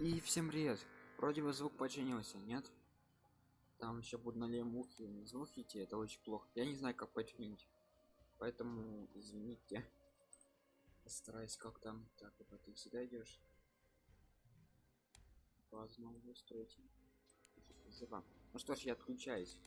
И всем привет. Вроде бы звук починился, нет? Там еще будут нале мухи. Звук идти, это очень плохо. Я не знаю, как починить. Поэтому извините. Постараюсь как там. Так, вот ты всегда идешь. Базу устроить. Ну что ж, я отключаюсь.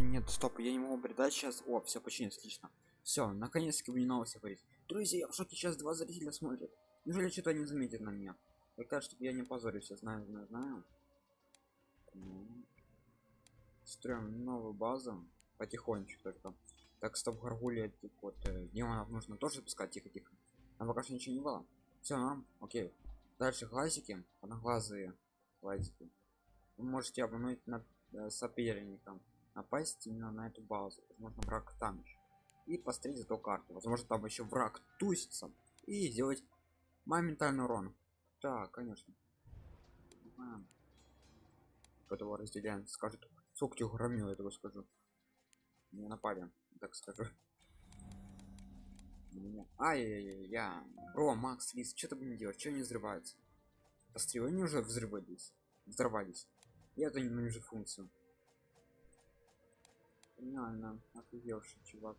Нет стоп я не могу передать сейчас? О все починилось отлично. Все наконец-таки меня новости говорит друзья я в шоке сейчас два зрителя смотрят. Неужели что-то не заметит на меня так чтобы я не позорился знаю знаю знаю. Ну. строим новую базу потихонечку только так стоп гаргулья вот э, демонов нужно тоже запускать тихо тихо. Там пока что ничего не было. Все нам окей. Дальше глазики одноглазые глазики вы можете обмануть над э, соперником напасть именно на эту базу. Возможно враг там еще и посмотреть эту карту. Возможно там еще враг тусится. И сделать моментальный урон. Так конечно. Которого разделяем? Скажет сколько тебя громил этого скажу. Не напали так скажу. Ай яй я бро макс лис что ты будем делать? Что не взрывается? Пострелы они уже взрывались взорвались. Я это ненавижу функцию Реально, офигевший чувак.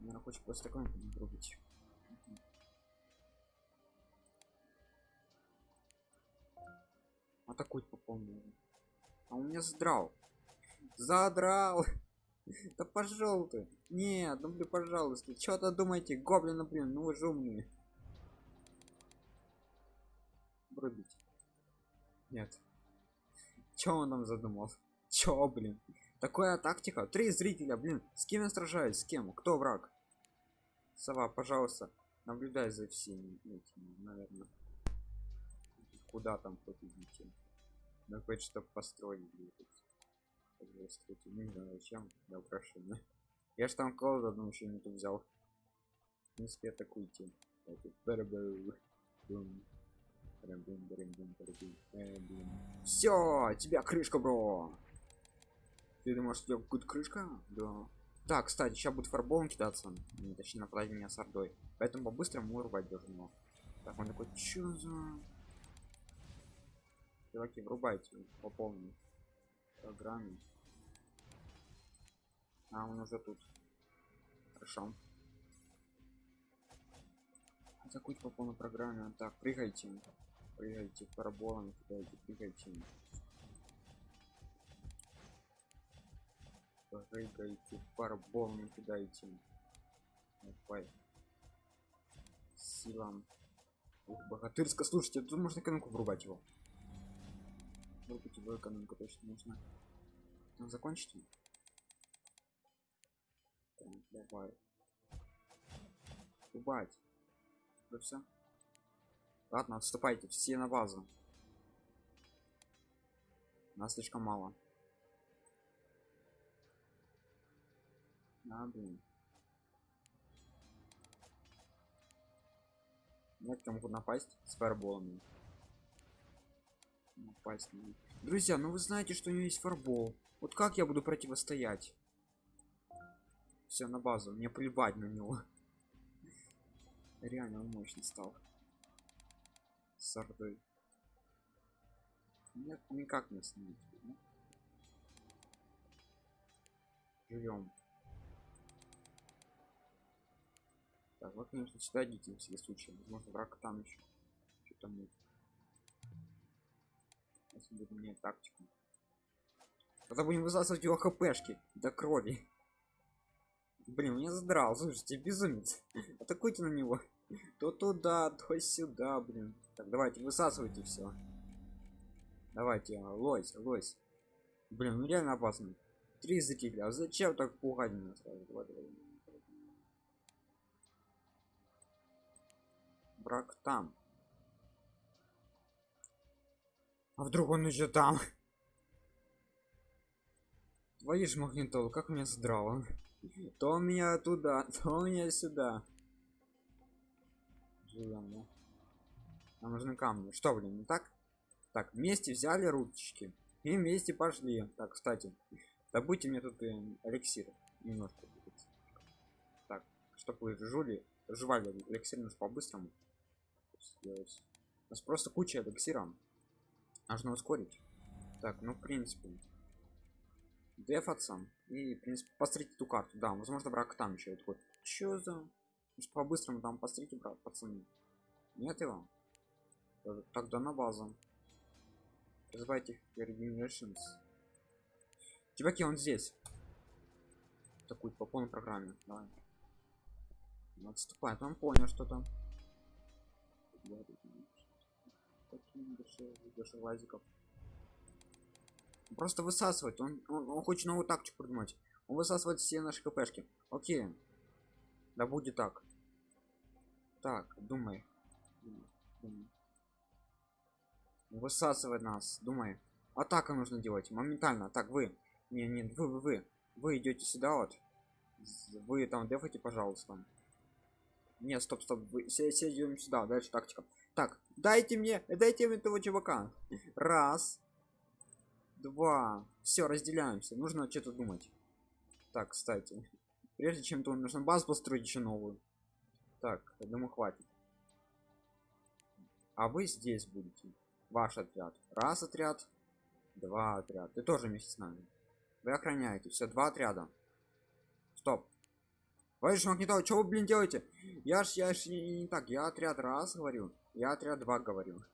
Наверное, хочет просто такой врубить. Атакует по полному. А у меня задрал. Задрал. Да пошел ты. Нет, ну блин, пожалуйста. Что-то думаете, гоблина, блин, ну вы же умные. Врубить. Нет. Че он там задумал? Чё, блин? Такая тактика. Три зрителя, блин. С кем я сражаюсь? С кем? Кто враг? Сова, пожалуйста, наблюдай за всеми этими, наверное. Куда там хоть идите? Ну, хоть что построить Не знаю, зачем для украшения. Я ж там колоду одну еще не взял. В принципе, атакуйте. Все, тебя крышка, бро. Ты думаешь, у тебя будет крышка? Да. Так, кстати, сейчас будет фарболом кидаться. Точнее, нападать меня с ордой. Поэтому по-быстрому рубать должен. Так, он такой, чё за... Чуваки, врубайте по полной программе. А, он уже тут. Хорошо. Закуть по полной программе. Так, прыгайте. Прыгайте параболами, кидайте, прыгайте. Прыгайте, параболами кидайте. Давай. Силам. Ух, богатырска, слушайте, тут можно экономику врубать его. Врубить его экономику точно нужно. Там закончите? Так, давай. Врубать. Да все. Ладно, отступайте, все на базу. Нас слишком мало. А, блин. Некоторые могут напасть с фаерболами. Напасть на. Друзья, ну вы знаете, что у него есть фарбол. Вот как я буду противостоять? Все, на базу. Мне плевать на него. Реально он мощный стал. С ордой. Нет, никак не снимать. Живем. Так, вот, конечно, сюда идите на всякий случай. Возможно, враг там еще. Что-то мы. Если будет менять тактику. Тогда будем высасывать его хпшки до крови. Блин, меня задрал, слушайте, безумец. Атакуйте на него. То туда, то сюда, блин. Так, давайте, высасывайте все. Давайте, а, лось, лось. Блин, ну реально опасно. Три закиля. А зачем так пугать меня сразу? Давай, давай. Брак там. А вдруг он еще там? Твои ж магнитол, как меня задрало. То он меня туда, то он меня сюда. Живем, да? Нам нужны камни. Что, блин, не так? Так, вместе взяли ручки. И вместе пошли. Так, кстати, добудьте мне тут э, эликсир. Немножко. Так, чтобы вы жули, жевали эликсир нужно по-быстрому. Сделать. У нас просто куча эликсира. Нужно ускорить. Так, ну в принципе. Дефаться. И, в принципе, посмотрите эту карту. Да, возможно, враг там еще. Такой, чё за... По-быстрому там посмотрите, брат, пацаны. Нет его? Тогда на базу. Называйте Regenerations. Чуваки, он здесь. Такую по полной программе. Давай. Отступает. Он понял что-то. Лазиков. Просто высасывать. Он, он, он хочет новую тактику придумать. Он высасывает все наши хпшки. Окей. Да будет так. Так, думай. думай. Высасывает нас, думай. Атака нужно делать моментально. Так, вы. Не, не, вы, вы, вы. Вы идете сюда вот. Вы там дефайте, пожалуйста. Нет, стоп, стоп. Идем сюда. Дальше тактика. Так, дайте мне, дайте мне этого чувака. Раз. Два. Все, разделяемся. Нужно что-то думать. Так, кстати. Прежде чем то нужно базу построить еще новую. Так, думаю, хватит. А вы здесь будете. Ваш отряд. Раз отряд. Два отряд. Ты тоже вместе с нами. Вы охраняете. Все, два отряда. Стоп. Товарищ Магнитол, что вы, блин, делаете? Я ж, я ж не, не так. Я отряд раз говорю. Я отряд два говорю.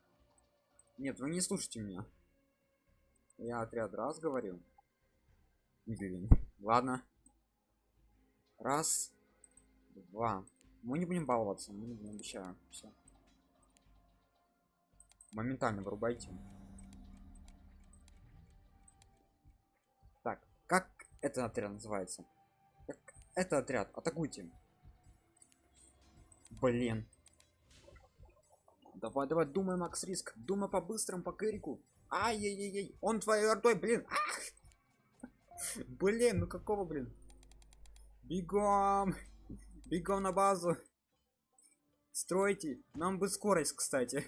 Нет, вы не слушайте меня. Я отряд раз говорю. Блин. Ладно. Раз. Два. Мы не будем баловаться, мы не будем обещаю. Все. Моментально вырубайте. Так, как это отряд называется? Это отряд? Атакуйте. Блин. Давай, давай, думай, Макс Риск. Думай по-быстрому, по Кэрику. Ай-яй-яй-яй. Он твоей ордой, блин. Ах! Блин, ну какого, блин? Бегом! Бегом на базу! Стройте! Нам бы скорость, кстати.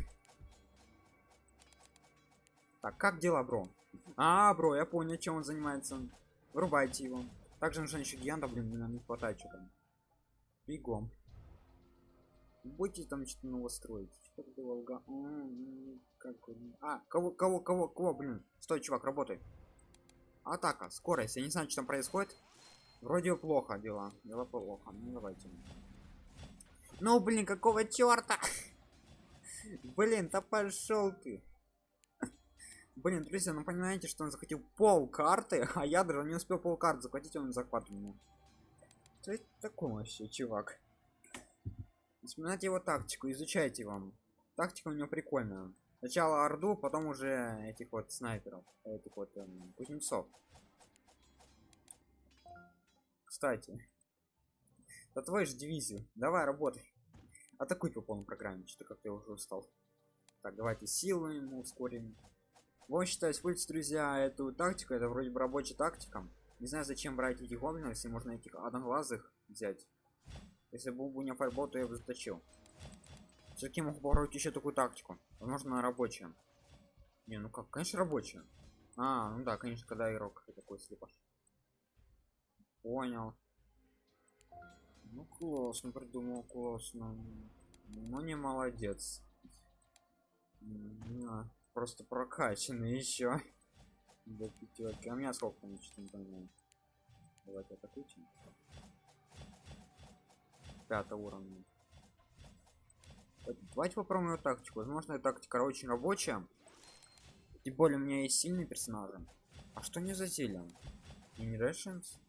Так, как дела, бро? А, бро, я понял, чем он занимается. вырубайте его также нужно еще гиганта блин нам не хватает что там бегом. Будете там что-то нового что ты волга как а кого кого кого кого блин? Стой чувак работай. Атака скорость. Я не знаю что там происходит. Вроде плохо дела. Дела плохо. Ну давайте. Ну блин какого черта блин да пошел ты блин друзья ну понимаете что он захватил пол карты а я даже не успел пол карты захватить он захват у меня что это такое вообще чувак? Вспоминайте его тактику изучайте вам тактика у него прикольная. Сначала орду потом уже этих вот снайперов этих вот эм, кузнецов. Кстати да твой же дивизию. Давай работай. Атакуй по полной программе что-то как я уже устал. Так давайте силы ему ускорим вот считаю использовать друзья эту тактику это вроде бы рабочая тактика. Не знаю зачем брать этих гоблинов если можно этих одноглазых взять. Если был бы не файбол то я бы заточил. Все-таки могу попробовать еще такую тактику. Возможно рабочая. Не ну как? Конечно рабочая. А ну да конечно когда игрок такой слепаш понял. Ну классно придумал классно. Ну не молодец. На, просто прокачанный еще до пятерки. А у меня сколько не понимаю давайте атакуйте пятого уровня. Давайте попробуем эту тактику. Возможно эта тактика очень рабочая. Тем более у меня есть сильные персонажи а что не за зельем Generations?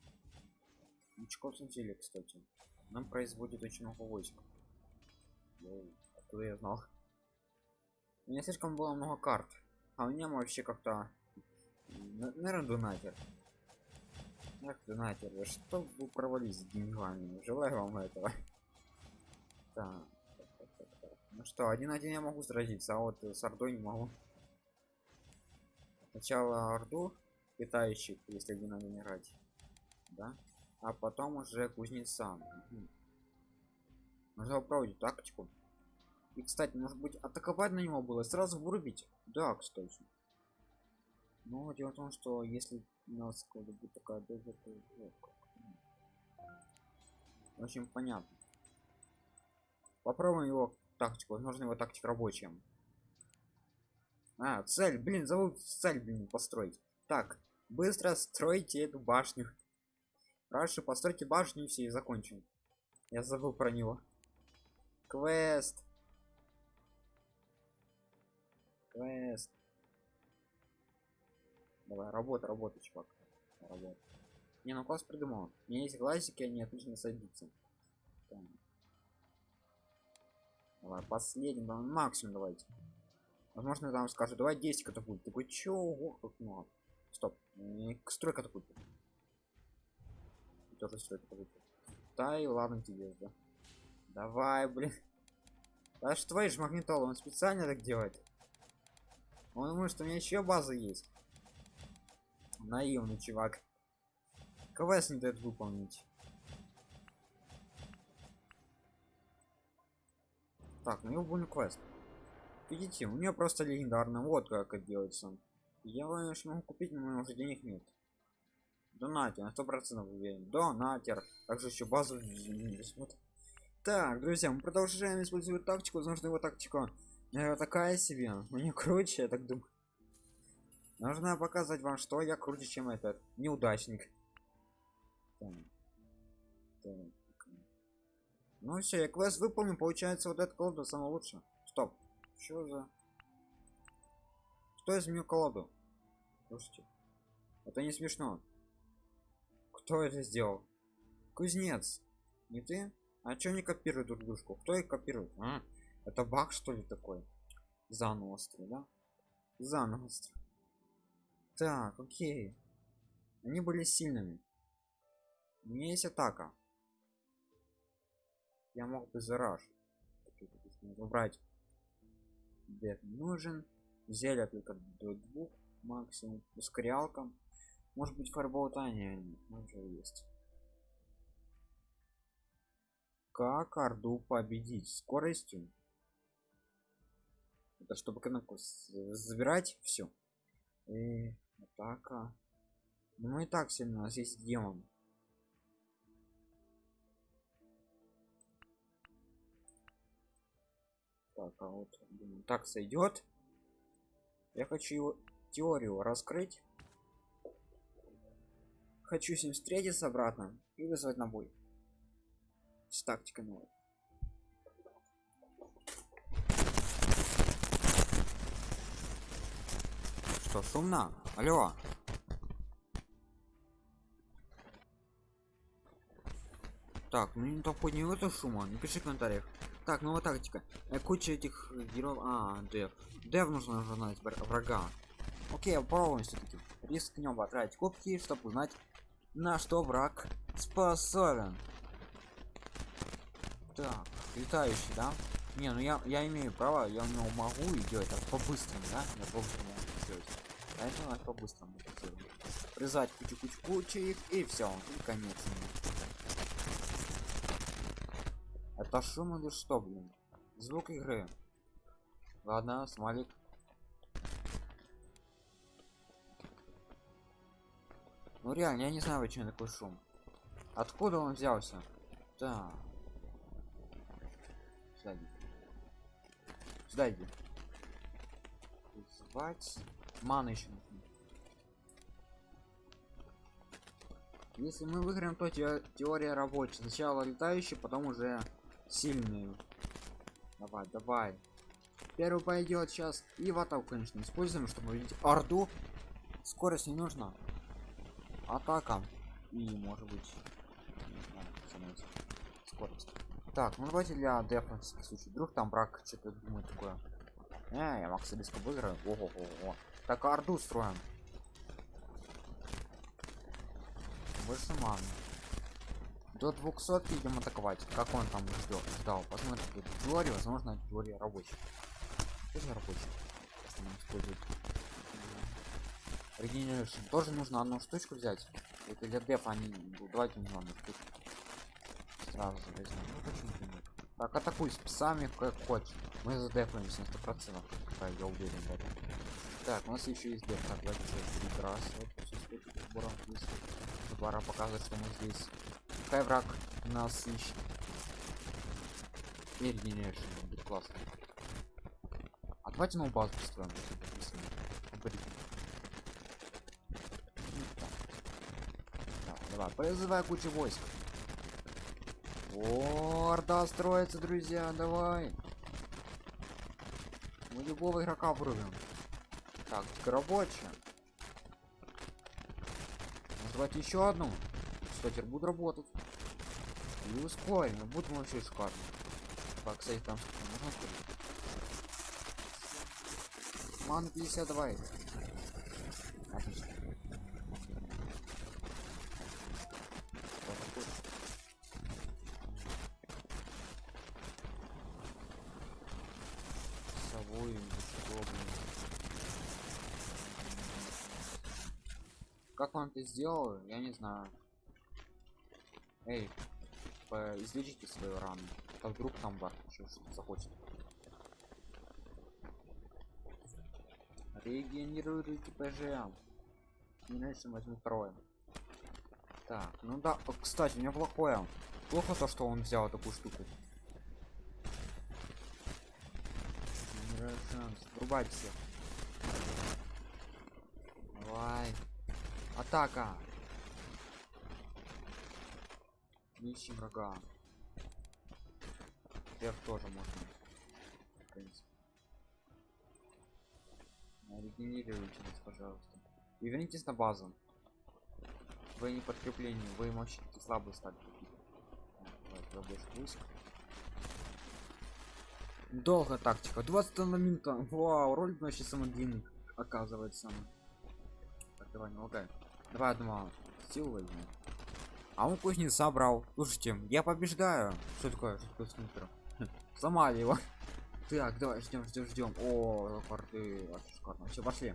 Очков зелье, кстати. Нам производит очень много войск. Откуда я знал? У меня слишком было много карт. А у меня вообще как-то... Наверное, донатер. Эх, донатер, что вы провались с деньгами? Желаю вам этого. Так. Ну что, один-один я могу сразиться, а вот с Ордой не могу. Сначала Орду питающих, если один надо играть. Да? А потом уже кузнеца. Угу. Нужно попробовать тактику. И, кстати, может быть, атаковать на него было, сразу вырубить. Да, кстати. Но дело в том, что если у нас будет такая доза, то... В понятно. Попробуем его тактику. Возможно, его тактика рабочая. А, цель, блин, зовут цель, блин, построить. Так, быстро стройте эту башню. Раньше постройте башню и все, и закончим. Я забыл про него. Квест. Квест. Давай, работа, работа, чувак. Работа. Не, ну класс придумал. У меня есть глазики, они отлично садятся. Давай, последний, давай, максимум давайте. Возможно, там скажут, давай 10 катапульт. Такой, чё, ого, как много. Стоп, строй катапульт. Тоже строй катапульт. Да и ладно тебе, да. Давай, блин. Да что твои же магнитола, он специально так делает. Он думает, что у меня еще база есть. Наивный чувак. КВС не дает выполнить. Так, ну его будет квест. Видите, у нее просто легендарно. Вот как это делается. Я конечно могу купить, но у меня уже денег нет. Донатер, на сто процентов уверен. Донатер. Также еще базу Так, друзья, мы продолжаем использовать тактику. Нужно его тактика э, такая себе. Мне круче, я так думаю. Нужно показать вам, что я круче, чем этот неудачник. Ну все, я квест выполнил, получается вот этот колода самое лучшее. Стоп. Что за? Кто изменил колоду? Слушайте. Это не смешно. Кто это сделал? Кузнец. Не ты? А чё не копируют друг дружку? Кто их копирует? А? Это баг что ли такой? Заново острый, да? Заново острый. Так, окей. Они были сильными. У меня есть атака. Я мог бы зараж. Убрать. Бед нужен. Зелье только до двух максимум. Ускорялка. Может быть фарболтание уже есть. Как Орду победить? Скоростью? Это чтобы кнопку забирать все. И атака. Ну и так сильно у нас есть демон. Так, а вот думаю, так сойдет. Я хочу его теорию раскрыть. Хочу с ним встретиться обратно и вызвать на бой. С тактикой новой. Что, шумно? Алло. Так, ну не только не это шума, напиши в комментариях. Так, новая тактика. Э, куча этих героев. А, дев. Дев нужно уже знать врага. Окей, попробуем все-таки. Рискнем потратить кубки, чтобы узнать, на что враг способен. Так, летающий, да? Не, ну я, я имею право, я у него могу и делать так по-быстрому, да? Я по-быстрому это надо по-быстрому сделать. Призать кучу-кучу-кучу и все, и конец. Это шум или что, блин? Звук игры. Ладно, смайлик. Ну реально, я не знаю, почему такой шум. Откуда он взялся? Да. Сюда иди. Сюда иди. Звать. Мана еще. Если мы выиграем, то те теория рабочая. Сначала летающий, потом уже сильные. Давай, давай. Первый пойдет сейчас. И в атаку, конечно, используем, чтобы увидеть орду. Скорость не нужна. Атака. И может быть. Скорость. Так, ну давайте для дефа случай. Вдруг там брак что-то думает такое. Не, я Макса близко выиграю. Ого, ого. Так, орду строим. Больше маны. До 200 идем атаковать как он там ждет? Ждал. Посмотрите теория возможно теория рабочая тоже рабочая использовать Regeneration. тоже нужно одну штучку взять. Это для дефа они давайте не одну штучку сразу же возьмем. Ну, почему нет так атакуй с псами как хочешь. Мы задефаемся на 100 процентов я уверен в этом. Так у нас еще есть деф так давайте прекрасно пора показывать что мы здесь. Пускай враг нас ищет. Теперь генеришн будет классно а давайте новую базу построим давай призывай кучу войск О, орда строится друзья давай. Мы любого игрока врубим. Так рабочая давайте еще одну. Кстати буду работать. И ускорим будет вообще шикарно. Так кстати там можно ускорить ман 50 собой как он это сделал я не знаю. Эй излечите свою рану. А вдруг там бар что захочет. Регенерируйте пж иначе возьму второе так ну да кстати у меня плохое. Плохо то что он взял такую штуку врубать всех. Давай. Атака. Ищем врага. F тоже можно в принципе. Регенерируйте пожалуйста. И вернитесь на базу. Вы не подкрепление вы вообще слабые стали долго тактика. 20 на минута. Вау роль вообще самый длинный оказывается. Так давай не лагай. Давай одну силу возьмем а он кузнец собрал. Слушайте я побеждаю. Что такое? Что такое снайпер? Сломали его. Так давай ждем ждем ждем. О порты шикарно. Все пошли.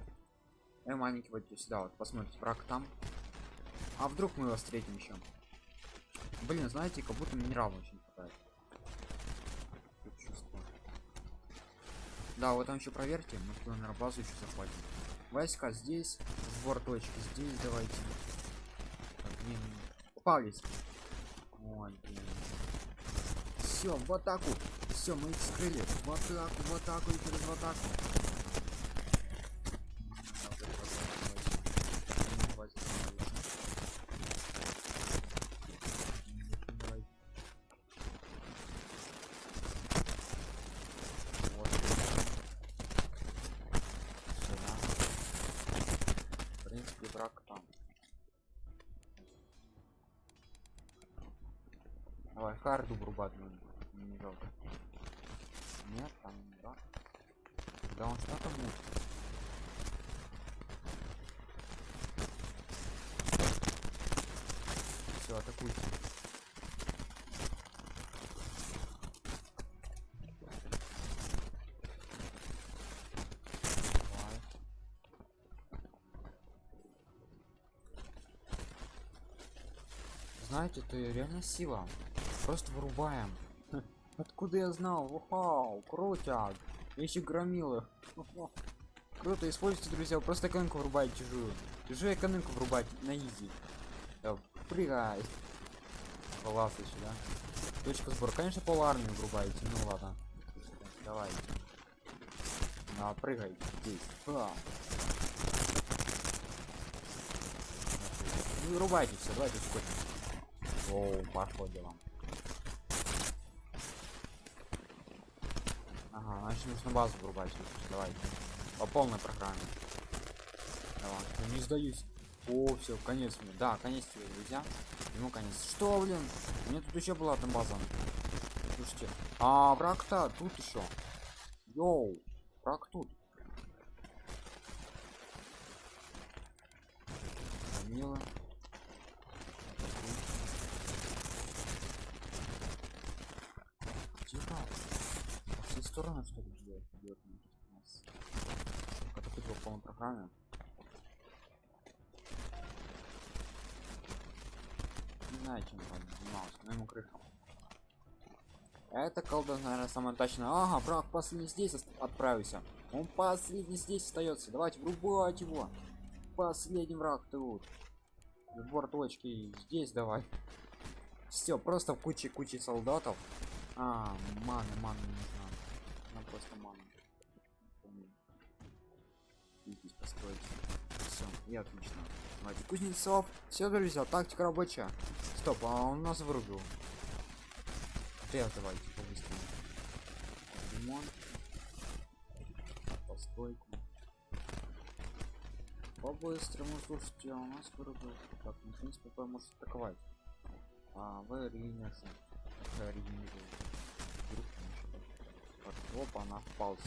Э, маленький вот сюда вот посмотрите враг там. А вдруг мы его встретим еще блин знаете как будто минерал очень да вот там еще проверьте мы на базу еще захватим войска здесь сбор точки здесь давайте блин. Попались. Ой, блин. Все, в атаку. Все, мы их скрыли. В атаку, в атаку и через атаку. Давай. Вот. Сюда. В принципе, враг там. Давай, харду врубать надо. Не жалко. Нет, там не враг. Да он что там мутит? Все, атакуйте. Давай. Знаете, это реально сила. Просто вырубаем. Откуда я знал? Вау, крутят. Еще громилы. Круто, используйте, друзья. Просто экономику врубать чужую. Чужую экономику врубать на изи. Да, прыгай. Класс еще, да? Точка сбора. Конечно, пол армии врубаете. Ну ладно. Давайте. На, прыгай здесь. Не вырубайте все, давайте сколько. О, пошло дело. Ага, значит нужно базу врубать. Давай. По полной программе. Давай. Я не сдаюсь. О, все, конец мне. Да, конец тебе, друзья. Ему конец. Что, блин? У меня тут еще была там база. Слушайте. А, враг-то тут еще. Йоу. Враг тут. Мило. Тихо. Стороны что ли бьет? Бьет нас. Это тут в полной программе. Не знаю, чем он занимался, но ему крыша. Это колда, наверное, самое точное. Ага, враг последний здесь отправился. Он последний здесь остается. Давайте врубать его. Последний враг тут. Сбор точки здесь давай. Все, просто в куче кучи солдатов. А, маны, маны нужна. Просто маны. Здесь построить. Все, и отлично. Давайте, Кузнецов. Все, друзья, тактика рабочая. Стоп, а он нас вырубил. Сейчас давайте по-быстрому. Ремонт. Постройку. По-быстрому, слушайте, у нас вырубил. Так, ну, в принципе, может атаковать. А, вы ринешься. Вдруг там Опа, она впался.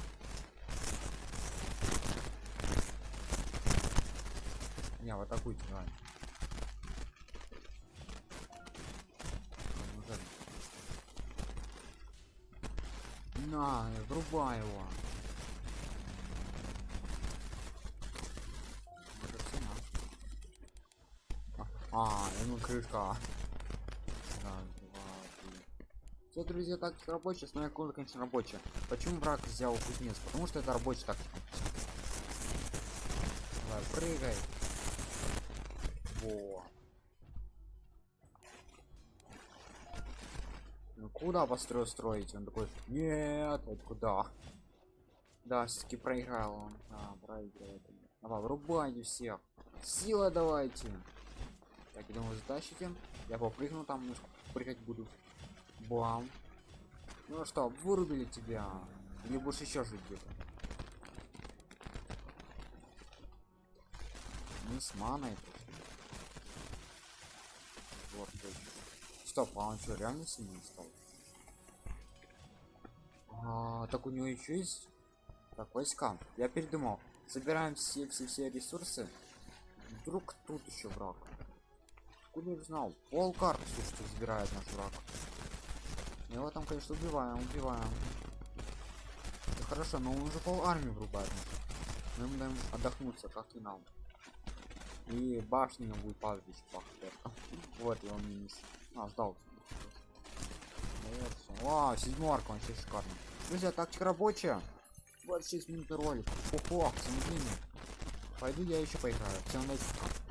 Не, в атакуйте, давай. На, врубай его. На. А, ему крышка. Все, друзья, тактика рабочая, основная комната, конечно, рабочая. Почему враг взял кузнец? Потому что это рабочая тактика. Давай, прыгай. Во. Ну куда построю строить? Он такой, нет, вот куда? Да, все-таки проиграл он. А, проигрывает. Давай, врубайте всех. Сила давайте. Так, я думаю, затащите. Я попрыгну там, немножко прыгать буду. Бам. Ну что, вырубили тебя. Или будешь еще жить где-то? Мы с маной. Вот, точно. Стоп, а он что, реально сильный стал? А, так у него еще есть так войска я передумал собираем все все все ресурсы вдруг тут еще враг откуда я знал пол карты слушайте забирает наш враг его там конечно убиваем убиваем Это хорошо но он уже пол армии врубает мы ему даем отдохнуться как и нам и башня ему будет падать еще вот его минус а ждал Вот всё. Вау, седьмерка, вообще шикарно. Друзья, тактика рабочая. 26 минут ролик. Ого, смотри. Пойду я еще поиграю. Всем удачи.